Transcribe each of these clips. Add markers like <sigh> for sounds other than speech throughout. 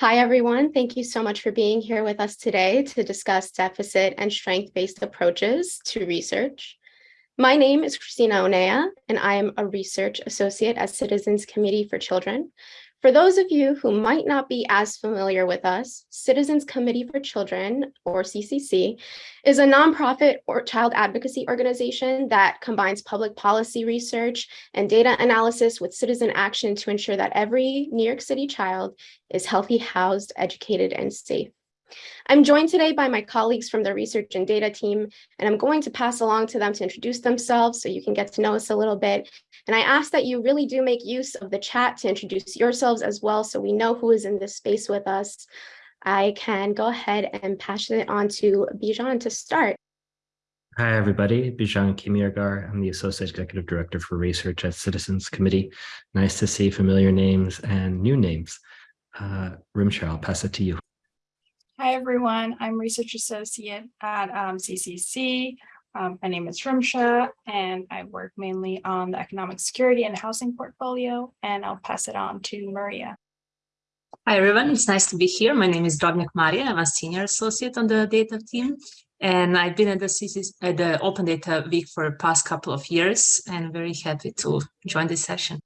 Hi, everyone. Thank you so much for being here with us today to discuss deficit and strength-based approaches to research. My name is Christina Onea, and I am a research associate at Citizens Committee for Children. For those of you who might not be as familiar with us, Citizens Committee for Children, or CCC, is a nonprofit or child advocacy organization that combines public policy research and data analysis with citizen action to ensure that every New York City child is healthy, housed, educated, and safe. I'm joined today by my colleagues from the research and data team, and I'm going to pass along to them to introduce themselves so you can get to know us a little bit. And I ask that you really do make use of the chat to introduce yourselves as well so we know who is in this space with us. I can go ahead and pass it on to Bijan to start. Hi, everybody. Bijan Kimiagar. I'm the Associate Executive Director for Research at Citizens Committee. Nice to see familiar names and new names. Uh, Rimsha, I'll pass it to you. Hi, everyone. I'm Research Associate at um, CCC. Um, my name is Rimsha, and I work mainly on the economic security and housing portfolio, and I'll pass it on to Maria. Hi, everyone. It's nice to be here. My name is Drobnyak Maria. I'm a senior associate on the data team, and I've been at the, CCC, at the Open Data Week for the past couple of years, and very happy to join this session.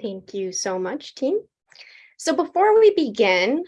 Thank you so much, team. So before we begin,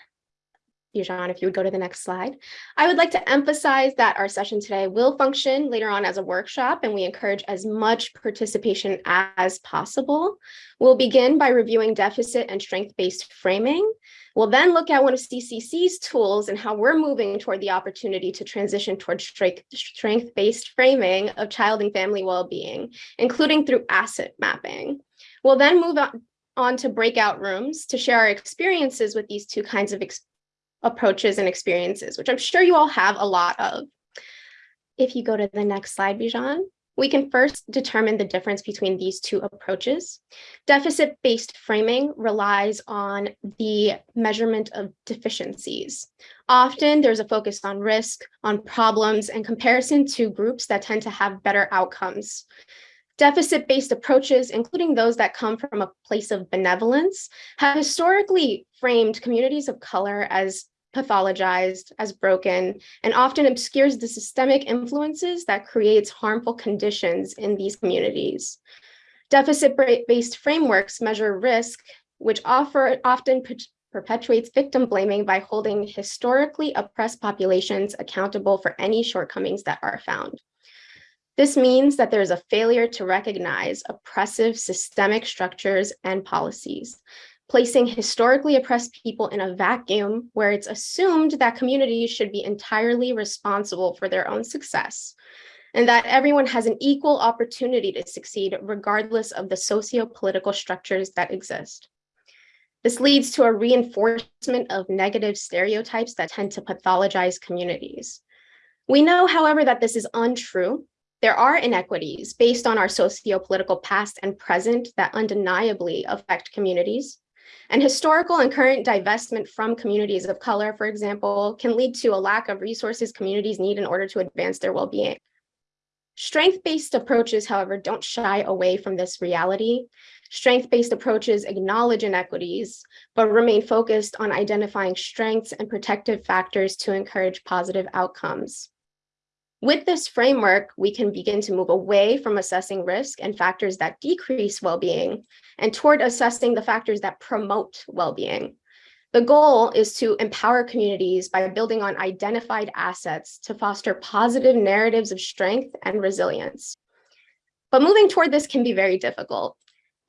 Bijan, if you would go to the next slide. I would like to emphasize that our session today will function later on as a workshop, and we encourage as much participation as possible. We'll begin by reviewing deficit and strength-based framing. We'll then look at one of CCC's tools and how we're moving toward the opportunity to transition towards strength-based framing of child and family well-being, including through asset mapping. We'll then move on, on to breakout rooms to share our experiences with these two kinds of approaches and experiences, which I'm sure you all have a lot of. If you go to the next slide, Bijan, we can first determine the difference between these two approaches. Deficit-based framing relies on the measurement of deficiencies. Often there's a focus on risk, on problems, and comparison to groups that tend to have better outcomes. Deficit-based approaches, including those that come from a place of benevolence, have historically framed communities of color as pathologized as broken and often obscures the systemic influences that creates harmful conditions in these communities. Deficit-based frameworks measure risk, which offer, often perpetuates victim blaming by holding historically oppressed populations accountable for any shortcomings that are found. This means that there's a failure to recognize oppressive systemic structures and policies, placing historically oppressed people in a vacuum where it's assumed that communities should be entirely responsible for their own success and that everyone has an equal opportunity to succeed regardless of the socio-political structures that exist. This leads to a reinforcement of negative stereotypes that tend to pathologize communities. We know, however, that this is untrue. There are inequities based on our socio-political past and present that undeniably affect communities. And historical and current divestment from communities of color, for example, can lead to a lack of resources communities need in order to advance their well-being. Strength-based approaches, however, don't shy away from this reality. Strength-based approaches acknowledge inequities, but remain focused on identifying strengths and protective factors to encourage positive outcomes. With this framework, we can begin to move away from assessing risk and factors that decrease well-being and toward assessing the factors that promote well-being. The goal is to empower communities by building on identified assets to foster positive narratives of strength and resilience. But moving toward this can be very difficult.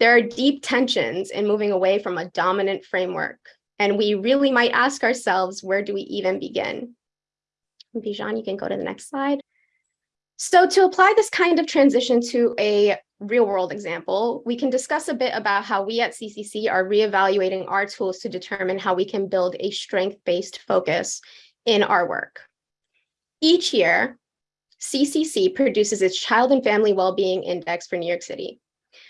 There are deep tensions in moving away from a dominant framework, and we really might ask ourselves, where do we even begin? Bijan, you can go to the next slide. So to apply this kind of transition to a real world example, we can discuss a bit about how we at CCC are reevaluating our tools to determine how we can build a strength-based focus in our work. Each year, CCC produces its Child and Family Wellbeing Index for New York City,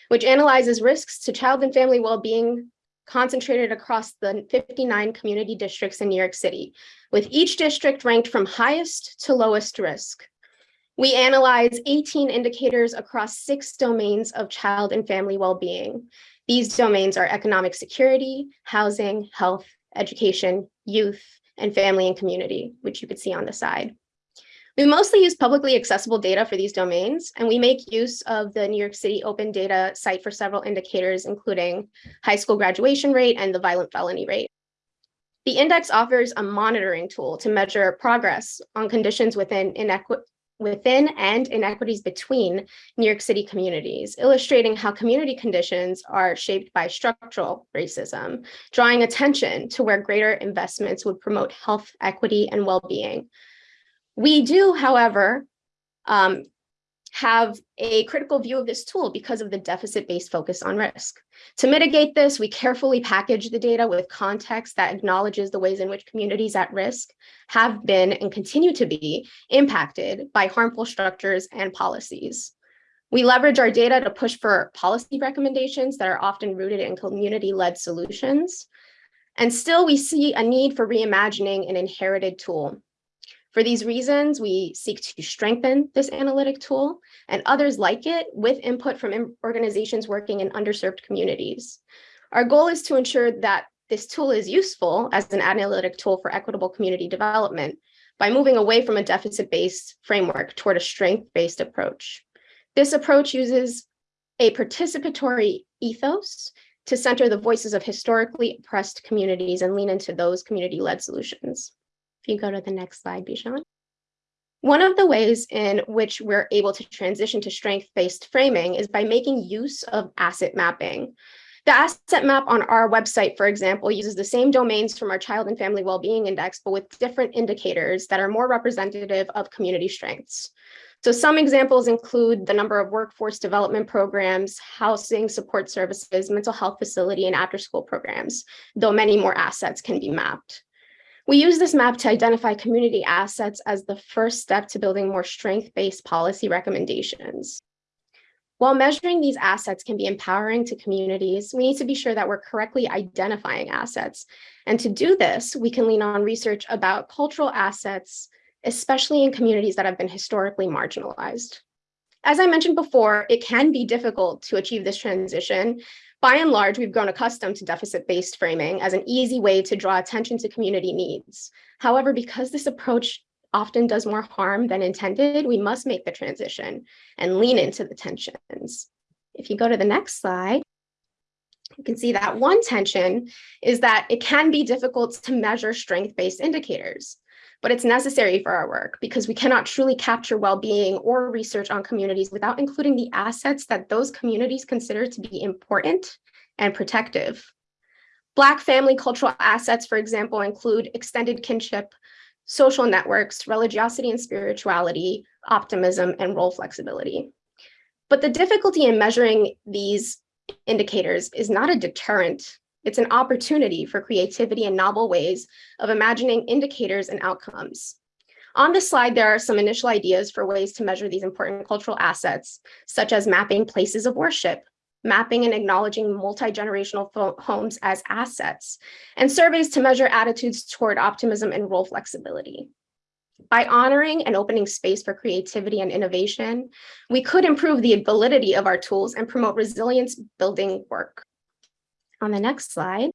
which analyzes risks to child and family well-being concentrated across the 59 community districts in New York City, with each district ranked from highest to lowest risk. We analyze 18 indicators across six domains of child and family well-being. These domains are economic security, housing, health, education, youth, and family and community, which you could see on the side. We mostly use publicly accessible data for these domains, and we make use of the New York City Open Data site for several indicators, including high school graduation rate and the violent felony rate. The index offers a monitoring tool to measure progress on conditions within within and inequities between New York City communities, illustrating how community conditions are shaped by structural racism, drawing attention to where greater investments would promote health, equity, and well-being. We do, however, um, have a critical view of this tool because of the deficit-based focus on risk. To mitigate this, we carefully package the data with context that acknowledges the ways in which communities at risk have been and continue to be impacted by harmful structures and policies. We leverage our data to push for policy recommendations that are often rooted in community-led solutions. And still, we see a need for reimagining an inherited tool for these reasons, we seek to strengthen this analytic tool and others like it with input from organizations working in underserved communities. Our goal is to ensure that this tool is useful as an analytic tool for equitable community development by moving away from a deficit-based framework toward a strength-based approach. This approach uses a participatory ethos to center the voices of historically oppressed communities and lean into those community-led solutions. If you go to the next slide, Bijan. One of the ways in which we're able to transition to strength-based framing is by making use of asset mapping. The asset map on our website, for example, uses the same domains from our Child and Family Wellbeing Index, but with different indicators that are more representative of community strengths. So some examples include the number of workforce development programs, housing support services, mental health facility, and after-school programs, though many more assets can be mapped. We use this map to identify community assets as the first step to building more strength-based policy recommendations. While measuring these assets can be empowering to communities, we need to be sure that we're correctly identifying assets. And to do this, we can lean on research about cultural assets, especially in communities that have been historically marginalized. As I mentioned before, it can be difficult to achieve this transition by and large, we've grown accustomed to deficit-based framing as an easy way to draw attention to community needs. However, because this approach often does more harm than intended, we must make the transition and lean into the tensions. If you go to the next slide, you can see that one tension is that it can be difficult to measure strength-based indicators but it's necessary for our work because we cannot truly capture well-being or research on communities without including the assets that those communities consider to be important and protective. Black family cultural assets, for example, include extended kinship, social networks, religiosity and spirituality, optimism, and role flexibility. But the difficulty in measuring these indicators is not a deterrent it's an opportunity for creativity and novel ways of imagining indicators and outcomes. On this slide, there are some initial ideas for ways to measure these important cultural assets, such as mapping places of worship, mapping and acknowledging multi-generational homes as assets, and surveys to measure attitudes toward optimism and role flexibility. By honoring and opening space for creativity and innovation, we could improve the validity of our tools and promote resilience building work on the next slide,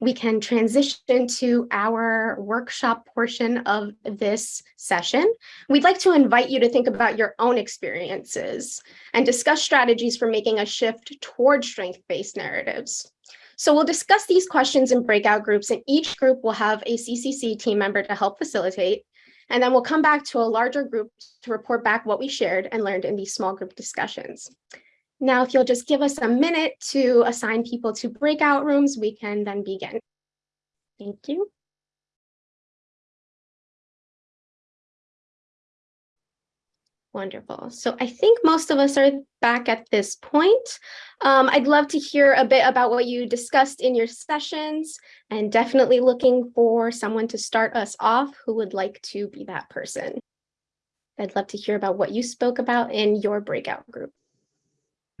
we can transition to our workshop portion of this session. We'd like to invite you to think about your own experiences and discuss strategies for making a shift toward strength-based narratives. So we'll discuss these questions in breakout groups and each group will have a CCC team member to help facilitate. And then we'll come back to a larger group to report back what we shared and learned in these small group discussions. Now, if you'll just give us a minute to assign people to breakout rooms, we can then begin. Thank you. Wonderful. So I think most of us are back at this point. Um, I'd love to hear a bit about what you discussed in your sessions and definitely looking for someone to start us off who would like to be that person. I'd love to hear about what you spoke about in your breakout group.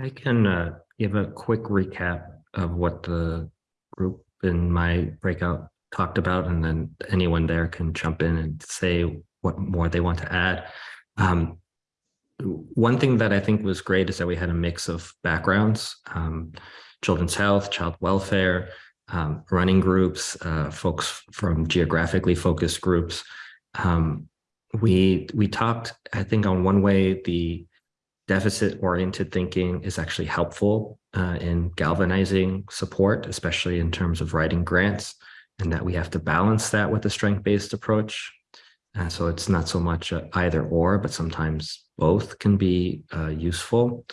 I can uh, give a quick recap of what the group in my breakout talked about, and then anyone there can jump in and say what more they want to add. Um, one thing that I think was great is that we had a mix of backgrounds, um, children's health, child welfare, um, running groups, uh, folks from geographically focused groups. Um, we we talked, I think, on one way the deficit-oriented thinking is actually helpful uh, in galvanizing support, especially in terms of writing grants, and that we have to balance that with a strength-based approach. And so it's not so much either or, but sometimes both can be uh, useful.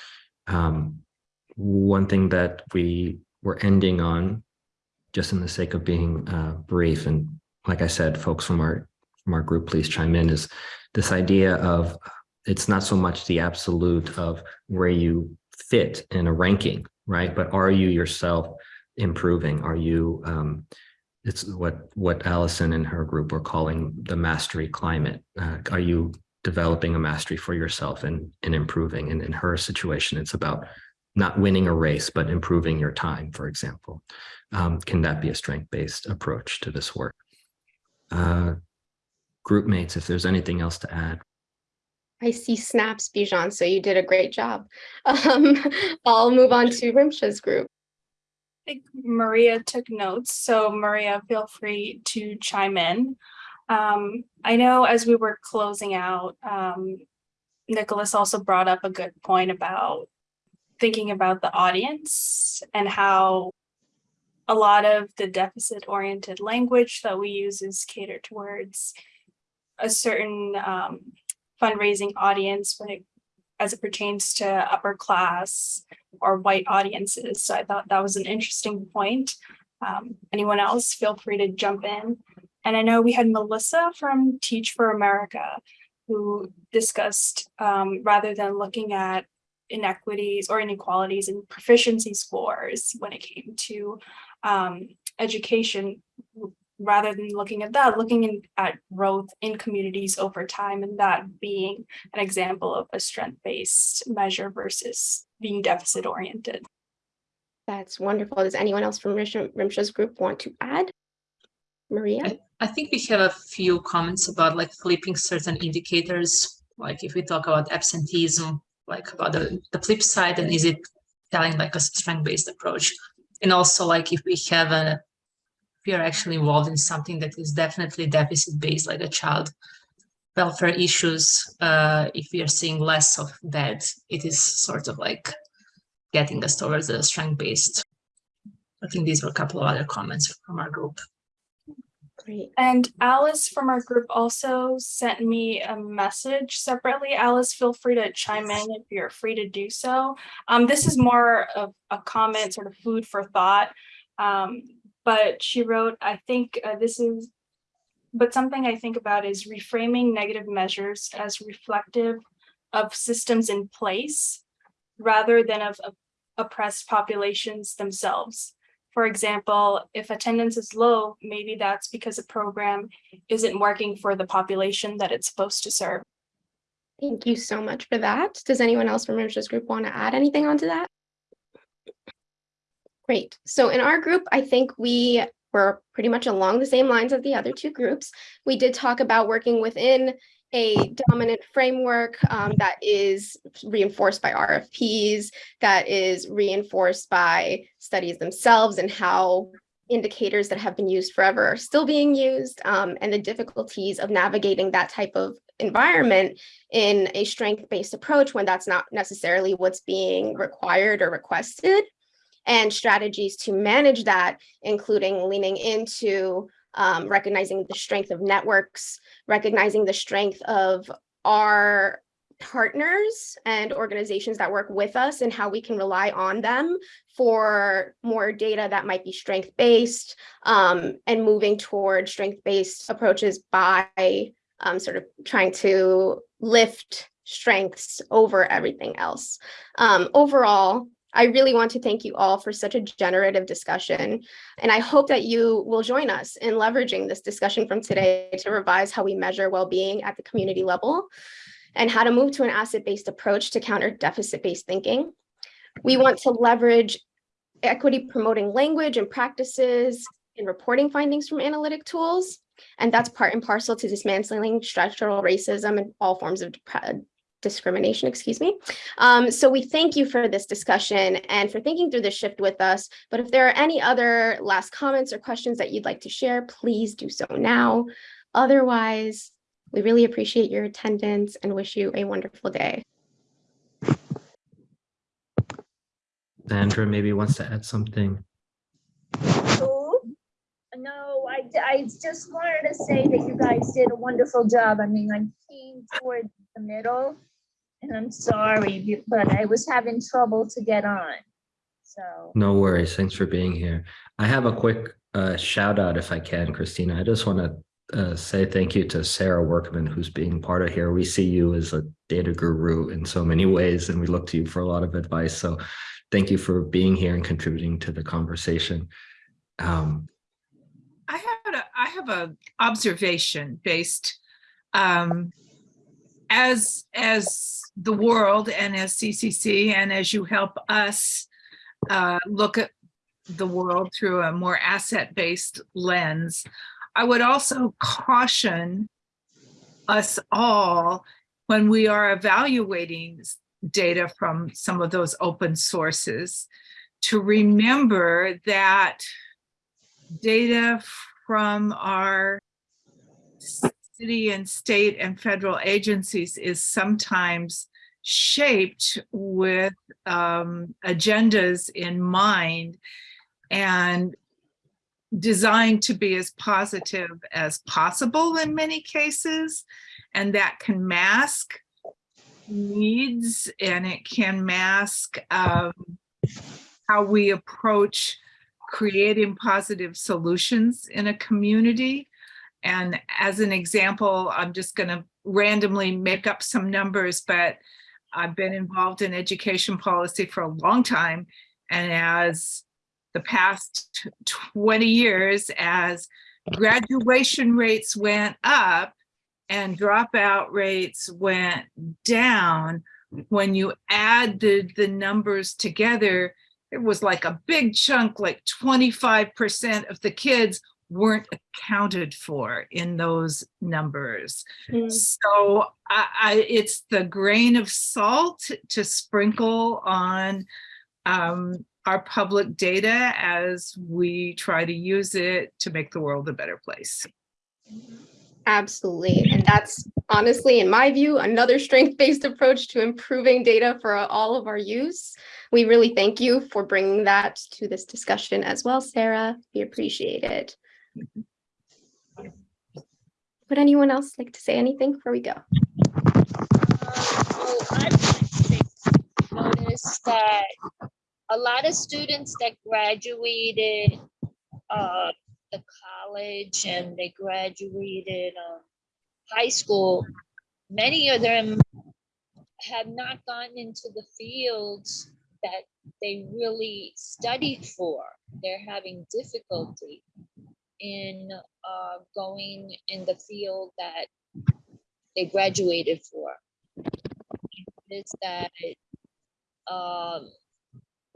Um, one thing that we were ending on, just in the sake of being uh, brief, and like I said, folks from our from our group, please chime in, is this idea of it's not so much the absolute of where you fit in a ranking, right? But are you yourself improving? Are you, um, it's what, what Allison and her group were calling the mastery climate. Uh, are you developing a mastery for yourself and, and improving? And in her situation, it's about not winning a race, but improving your time, for example. Um, can that be a strength-based approach to this work? Uh, group mates, if there's anything else to add. I see snaps, Bijan, so you did a great job. <laughs> Um, I'll move on to Rimsha's group. I think Maria took notes, so Maria, feel free to chime in. Um, I know as we were closing out, um, Nicholas also brought up a good point about thinking about the audience and how a lot of the deficit-oriented language that we use is catered towards a certain um, fundraising audience when it as it pertains to upper class or white audiences. So I thought that was an interesting point. Um, anyone else, feel free to jump in. And I know we had Melissa from Teach for America who discussed um, rather than looking at inequities or inequalities in proficiency scores when it came to um, education, rather than looking at that, looking in, at growth in communities over time and that being an example of a strength-based measure versus being deficit oriented. That's wonderful. Does anyone else from Rimsha- Rimsha's group want to add? Maria? I, I think we have a few comments about like flipping certain indicators. Like if we talk about absenteeism, like about the, the flip side, and is it telling like a strength-based approach? And also like if we have a we are actually involved in something that is definitely deficit based, like a child welfare issues, uh, if we are seeing less of that, it is sort of like getting us towards a strength based. I think these were a couple of other comments from our group. Great. And Alice from our group also sent me a message separately. Alice, feel free to chime in if you're free to do so. Um, this is more of a comment, sort of food for thought. Um, but she wrote, I think uh, this is, but something I think about is reframing negative measures as reflective of systems in place rather than of, oppressed populations themselves. For example, if attendance is low, maybe that's because a program isn't working for the population that it's supposed to serve. Thank you so much for that. Does anyone else from Rimsha's group want to add anything onto that? Great. So in our group, I think we were pretty much along the same lines of the other two groups. We did talk about working within a dominant framework um, that is reinforced by RFPs, that is reinforced by studies themselves and how indicators that have been used forever are still being used um, and the difficulties of navigating that type of environment in a strength-based approach when that's not necessarily what's being required or requested and strategies to manage that, including leaning into um, recognizing the strength of networks, recognizing the strength of our partners and organizations that work with us and how we can rely on them for more data that might be strength-based um, and moving toward strength-based approaches by um, sort of trying to lift strengths over everything else. Um, overall, I really want to thank you all for such a generative discussion. And I hope that you will join us in leveraging this discussion from today to revise how we measure well-being at the community level and how to move to an asset-based approach to counter deficit-based thinking. We want to leverage equity promoting language and practices in reporting findings from analytic tools. And that's part and parcel to dismantling structural racism and all forms of discrimination, excuse me. Um, so we thank you for this discussion and for thinking through the shift with us. But if there are any other last comments or questions that you'd like to share, please do so now. Otherwise, we really appreciate your attendance and wish you a wonderful day. Sandra maybe wants to add something. Who? No, I, I just wanted to say that you guys did a wonderful job. I mean, I'm keen toward the middle. And I'm sorry, but I was having trouble to get on. So, No worries. Thanks for being here. I have a quick uh, shout out if I can, Christina. I just want to uh, say thank you to Sarah Workman, who's being part of here. We see you as a data guru in so many ways, and we look to you for a lot of advice. So thank you for being here and contributing to the conversation. Um, I had a, I have a observation based um, as as the world and as CCC and as you help us uh, look at the world through a more asset based lens. I would also caution us all when we are evaluating data from some of those open sources to remember that data from our city and state and federal agencies is sometimes shaped with um, agendas in mind and designed to be as positive as possible in many cases. And that can mask needs and it can mask um, how we approach creating positive solutions in a community. And as an example, I'm just going to randomly make up some numbers, but I've been involved in education policy for a long time. And as the past 20 years, as graduation rates went up and dropout rates went down, when you added the numbers together, it was like a big chunk, like 25% of the kids weren't accounted for in those numbers. Mm. So I, I, it's the grain of salt to sprinkle on um, our public data as we try to use it to make the world a better place. Absolutely. And that's honestly, in my view, another strength-based approach to improving data for all of our use. We really thank you for bringing that to this discussion as well, Sarah. We appreciate it. Would anyone else like to say anything before we go? uh, noticed that a lot of students that graduated uh, the college and they graduated um, high school, many of them have not gotten into the fields that they really studied for. They're having difficulty in uh, going in the field that they graduated for. Is that, um,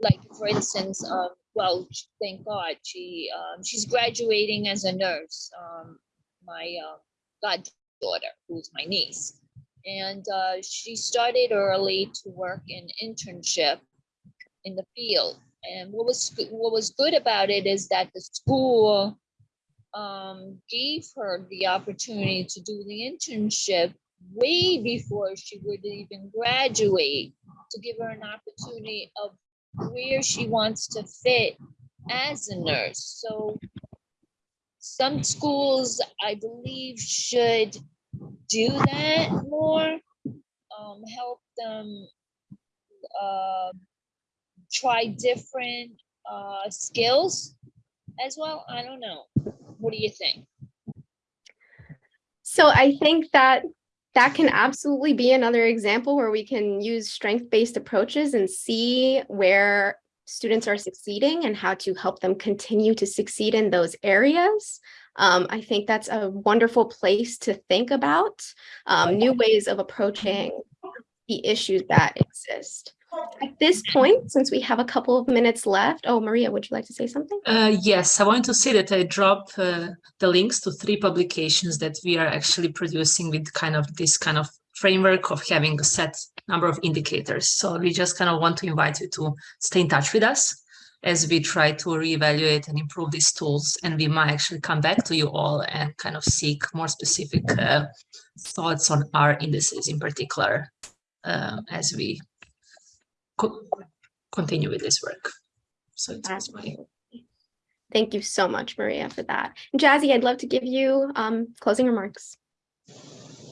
like, for instance, um, well, thank God, she, um, she's graduating as a nurse, um, my, uh, goddaughter, who's my niece. And, uh, she started early to work in internship in the field. And what was, what was good about it is that the school, um, gave her the opportunity to do the internship way before she would even graduate to give her an opportunity of where she wants to fit as a nurse. So some schools, I believe, should do that more, um, help them uh, try different uh, skills as well. I don't know. What do you think? So I think that that can absolutely be another example where we can use strength-based approaches and see where students are succeeding and how to help them continue to succeed in those areas. Um, I think that's a wonderful place to think about um, new ways of approaching the issues that exist. At this point, since we have a couple of minutes left, oh, Maria, would you like to say something? Uh, yes, I wanted to say that I drop uh, the links to three publications that we are actually producing with kind of this kind of framework of having a set number of indicators. So we just kind of want to invite you to stay in touch with us as we try to reevaluate and improve these tools. And we might actually come back to you all and kind of seek more specific uh, thoughts on our indices in particular um, as we co- continue with this work. So it was my Thank you so much, Maria, for that. And Jazzy, I'd love to give you um, closing remarks.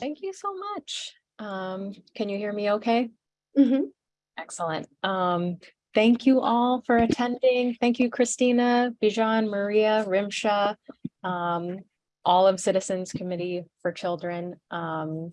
Thank you so much. Um, can you hear me okay? Mhm. Excellent. Um, thank you all for attending. Thank you, Christina, Bijan, Maria, Rimsha, um, all of Citizens Committee for Children. Um,